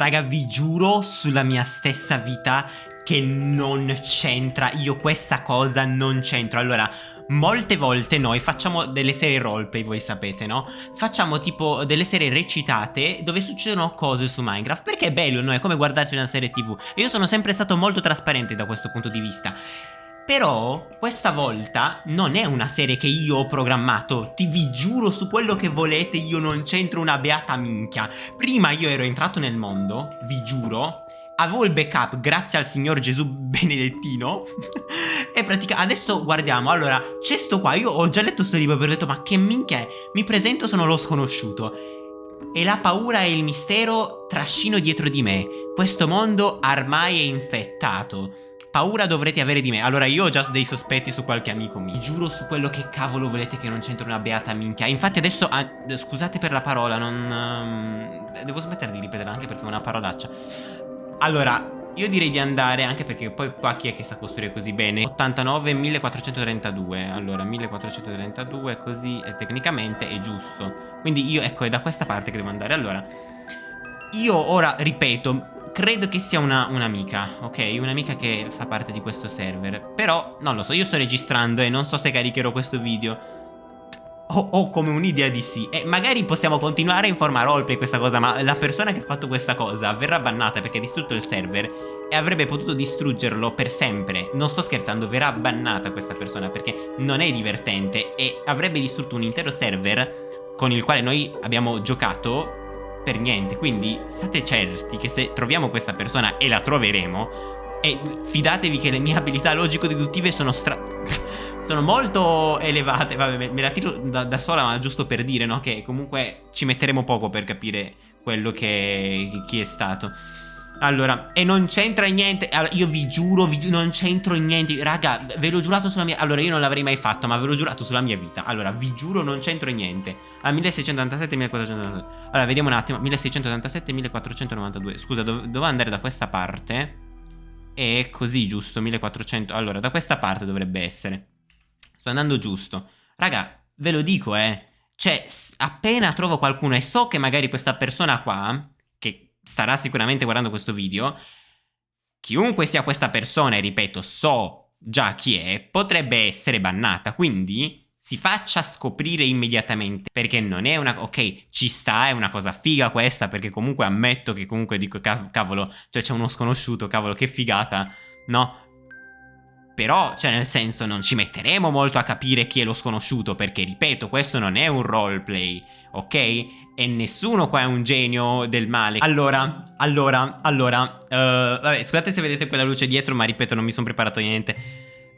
Raga, vi giuro sulla mia stessa vita che non c'entra. Io questa cosa non c'entro. Allora, molte volte noi facciamo delle serie roleplay, voi sapete, no? Facciamo tipo delle serie recitate dove succedono cose su Minecraft. Perché è bello, no? È come guardarsi una serie tv. E io sono sempre stato molto trasparente da questo punto di vista. Però questa volta non è una serie che io ho programmato, ti vi giuro su quello che volete io non c'entro una beata minchia. Prima io ero entrato nel mondo, vi giuro, avevo il backup grazie al signor Gesù benedettino. E praticamente adesso guardiamo, allora c'è sto qua, io ho già letto sto libro e ho detto ma che minchia è, mi presento sono lo sconosciuto. E la paura e il mistero trascino dietro di me, questo mondo ormai è infettato. Paura dovrete avere di me. Allora io ho già dei sospetti su qualche amico mio. Giuro su quello che cavolo volete che non c'entro una beata minchia. Infatti adesso ah, Scusate per la parola Non um, Devo smettere di ripetere anche perché è una parolaccia. Allora io direi di andare anche perché poi qua chi è che sa costruire così bene? 89 1432 Allora 1432 così eh, tecnicamente è giusto. Quindi io ecco è da questa parte che devo andare. Allora io ora ripeto credo che sia un'amica, ok? Un'amica che fa parte di questo server. Però, non lo so, io sto registrando e non so se caricherò questo video. Ho, ho come un'idea di sì. E magari possiamo continuare in forma roleplay questa cosa, ma la persona che ha fatto questa cosa verrà bannata perché ha distrutto il server e avrebbe potuto distruggerlo per sempre. Non sto scherzando, verrà bannata questa persona perché non è divertente e avrebbe distrutto un intero server con il quale noi abbiamo giocato per niente. Quindi state certi che se troviamo questa persona e la troveremo, e fidatevi che le mie abilità logico-deduttive sono stra... sono molto elevate. Vabbè, me, la tiro da, da, sola, ma giusto per dire, no? Che comunque ci metteremo poco per capire quello che... chi è stato. Allora, e non c'entra niente allora, Io vi giuro, vi giuro non c'entro niente. Raga, ve l'ho giurato sulla mia Allora, io non l'avrei mai fatto, ma ve l'ho giurato sulla mia vita. Allora, vi giuro, non c'entro niente. A 1687 1492 Allora, vediamo un attimo. 1687 1492 Scusa, dov dovevo andare da questa parte? E così, giusto, 1400 Allora, da questa parte dovrebbe essere. Sto andando giusto. Raga, ve lo dico, eh. Cioè, appena trovo qualcuno e so che magari questa persona qua starà sicuramente guardando questo video, chiunque sia questa persona, e ripeto, so già chi è, potrebbe essere bannata, quindi si faccia scoprire immediatamente, perché non è una... ok, ci sta, è una cosa figa questa, perché comunque ammetto che comunque dico, cavolo, cioè c'è uno sconosciuto, cavolo, che figata, no? Però, cioè nel senso, non ci metteremo molto a capire chi è lo sconosciuto, perché ripeto, questo non è un roleplay, ok? e nessuno qua è un genio del male. Allora, allora, allora, uh, vabbè, scusate se vedete quella luce dietro, ma ripeto, non mi sono preparato niente.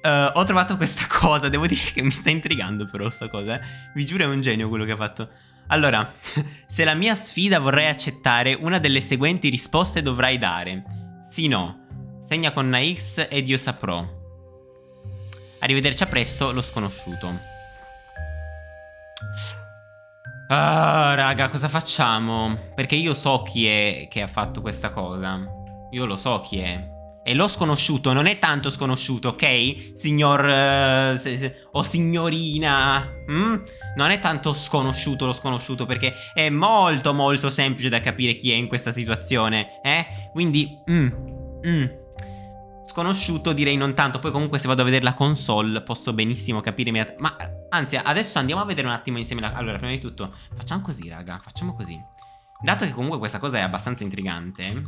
Uh, ho trovato questa cosa, devo dire che mi sta intrigando però sta cosa, eh. Vi giuro è un genio quello che ha fatto. Allora, se la mia sfida vorrei accettare, una delle seguenti risposte dovrai dare. Sì, no. Segna con una X ed io saprò. Arrivederci a presto, lo sconosciuto. Ah, raga, cosa facciamo? Perché io so chi è che ha fatto questa cosa. Io lo so chi è. E lo sconosciuto non è tanto sconosciuto, ok? Signor... Uh, se, se, o signorina... Mm? Non è tanto sconosciuto lo sconosciuto perché è molto molto semplice da capire chi è in questa situazione, eh? Quindi... Mm, mm. Sconosciuto direi non tanto, poi comunque se vado a vedere la console posso benissimo capire Ma anzi adesso andiamo a vedere un attimo insieme la... Allora prima di tutto facciamo così raga, facciamo così. Dato che comunque questa cosa è abbastanza intrigante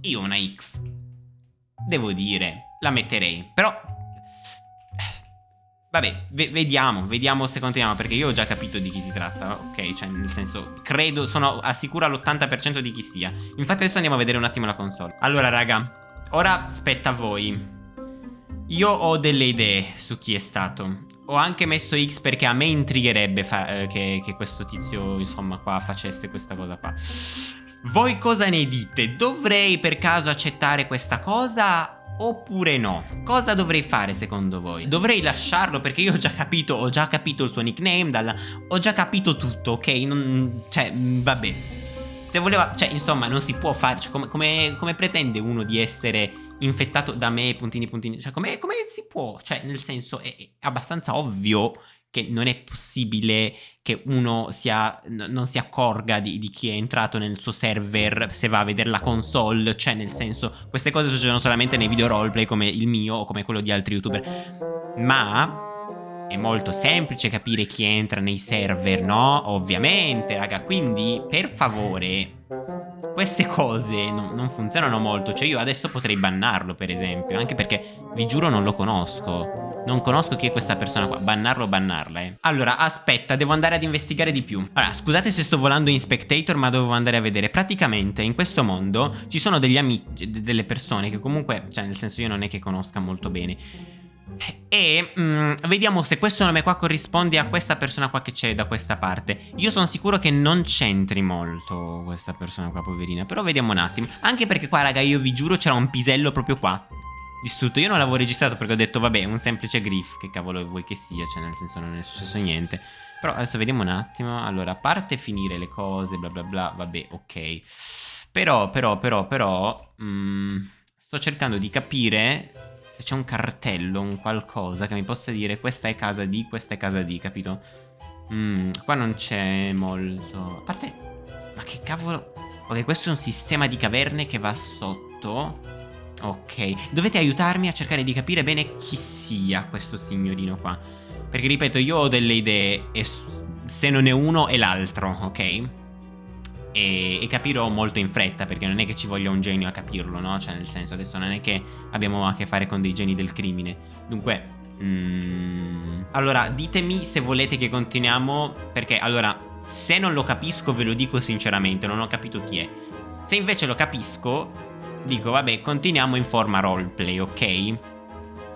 Io una X Devo dire, la metterei. Però Vabbè, vediamo, vediamo se continuiamo Perché io ho già capito di chi si tratta Ok, cioè nel senso, credo, sono assicuro all'80% di chi sia. Infatti adesso andiamo a vedere un attimo la console. Allora raga, ora spetta a voi. Io ho delle idee su chi è stato. Ho anche messo X perché a me intrigherebbe eh, che, che questo tizio, insomma, qua facesse questa cosa qua. Voi cosa ne dite? Dovrei per caso accettare questa cosa oppure no? Cosa dovrei fare secondo voi? Dovrei lasciarlo perché io ho già capito, ho già capito il suo nickname, dalla... ho già capito tutto, ok? Non... Cioè, mm, vabbè. Se voleva, cioè, insomma, non si può fare, cioè, come, come, come, pretende uno di essere infettato da me, puntini puntini, cioè, come, come si può? Cioè, nel senso, è, è abbastanza ovvio che non è possibile che uno sia, non si accorga di, di, chi è entrato nel suo server se va a vedere la console, cioè nel senso queste cose succedono solamente nei video roleplay come il mio o come quello di altri youtuber, ma è molto semplice capire chi entra nei server, no? Ovviamente, raga, quindi per favore queste cose non, non, funzionano molto. Cioè io adesso potrei bannarlo per esempio Anche perché vi giuro non lo conosco Non conosco chi è questa persona qua. Bannarlo o bannarla eh. Allora aspetta devo andare ad investigare di più. Allora scusate se sto volando in spectator Ma dovevo andare a vedere. Praticamente in questo mondo Ci sono degli amici Delle persone che comunque Cioè nel senso io non è che conosca molto bene. E mm, vediamo se questo nome qua corrisponde a questa persona qua che c'è da questa parte. Io sono sicuro che non c'entri molto questa persona qua poverina Però vediamo un attimo. Anche perché qua raga io vi giuro c'era un pisello proprio qua Distrutto. Io non l'avevo registrato perché ho detto vabbè un semplice griff Che cavolo vuoi che sia? Cioè nel senso non è successo niente. Però adesso vediamo un attimo. Allora a parte finire le cose bla bla bla Vabbè ok. Però però però però mm, Sto cercando di capire se c'è un cartello, un qualcosa che mi possa dire questa è casa di, questa è casa di, capito? Mm, qua non c'è molto... A parte... Ma che cavolo... Ok, questo è un sistema di caverne che va sotto. Ok. Dovete aiutarmi a cercare di capire bene chi sia questo signorino qua. Perché, ripeto, io ho delle idee e se non è uno è l'altro, ok? e, e, capirò molto in fretta perché non è che ci voglia un genio a capirlo, no? Cioè nel senso adesso non è che abbiamo a che fare con dei geni del crimine. Dunque... Mm... Allora ditemi se volete che continuiamo perché allora se non lo capisco ve lo dico sinceramente, non ho capito chi è. Se invece lo capisco dico vabbè continuiamo in forma roleplay, ok?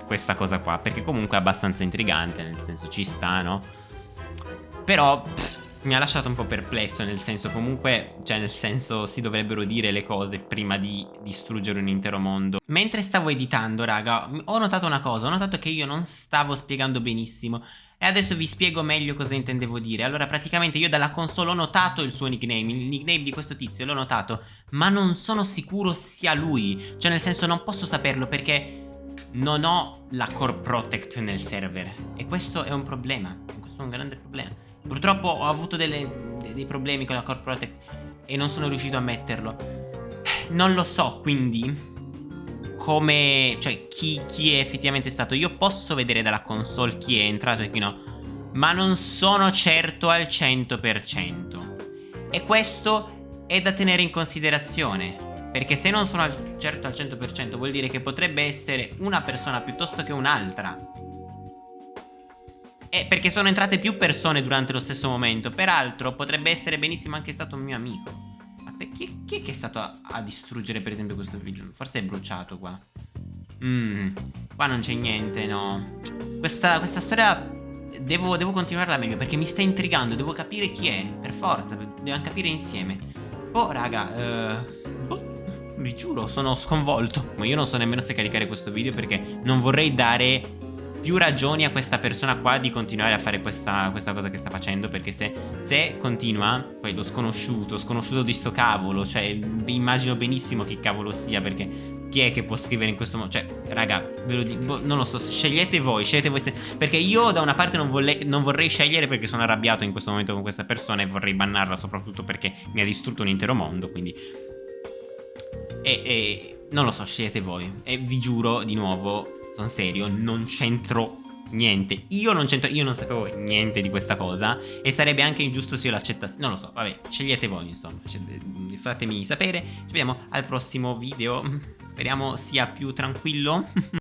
Questa cosa qua perché comunque è abbastanza intrigante nel senso ci sta, no? Però... Pff, mi ha lasciato un po' perplesso, nel senso comunque, cioè nel senso si dovrebbero dire le cose prima di distruggere un intero mondo. Mentre stavo editando, raga, ho notato una cosa, ho notato che io non stavo spiegando benissimo. E adesso vi spiego meglio cosa intendevo dire. Allora, praticamente io dalla console ho notato il suo nickname, il nickname di questo tizio, l'ho notato, ma non sono sicuro sia lui. Cioè, nel senso, non posso saperlo perché non ho la core protect nel server. E questo è un problema. Questo è un grande problema. Purtroppo ho avuto delle, dei problemi con la Core Protect e non sono riuscito a metterlo. Non lo so, quindi come, cioè chi, chi, è effettivamente stato. Io posso vedere dalla console chi è entrato e chi no, ma non sono certo al 100%. E questo è da tenere in considerazione. Perché se non sono certo al 100% vuol dire che potrebbe essere una persona piuttosto che un'altra eh, perché sono entrate più persone durante lo stesso momento. Peraltro, potrebbe essere benissimo anche stato un mio amico. Ma chi, chi, è che è stato a, a, distruggere, per esempio, questo video? Forse è bruciato qua. Mmm, qua non c'è niente, no. Questa, questa storia devo, devo, continuarla meglio perché mi sta intrigando. Devo capire chi è, per forza. Dobbiamo capire insieme. Oh, raga, eh... Oh, vi giuro, sono sconvolto. Ma io non so nemmeno se caricare questo video perché non vorrei dare più ragioni a questa persona qua di continuare a fare questa, questa cosa che sta facendo Perché se, se, continua, poi lo sconosciuto, sconosciuto di sto cavolo Cioè immagino benissimo che cavolo sia perché chi è che può scrivere in questo modo? Cioè, raga, ve lo dico, non lo so, scegliete voi, scegliete voi Perché io da una parte non, non, vorrei scegliere perché sono arrabbiato in questo momento con questa persona e vorrei bannarla soprattutto perché mi ha distrutto un intero mondo, quindi... E, e non lo so, scegliete voi. E vi giuro, di nuovo, sono serio, non c'entro niente. Io non c'entro, io non sapevo niente di questa cosa e sarebbe anche ingiusto se io l'accettassi. Non lo so, vabbè, scegliete voi, insomma. Fatemi sapere. Ci vediamo al prossimo video. Speriamo sia più tranquillo.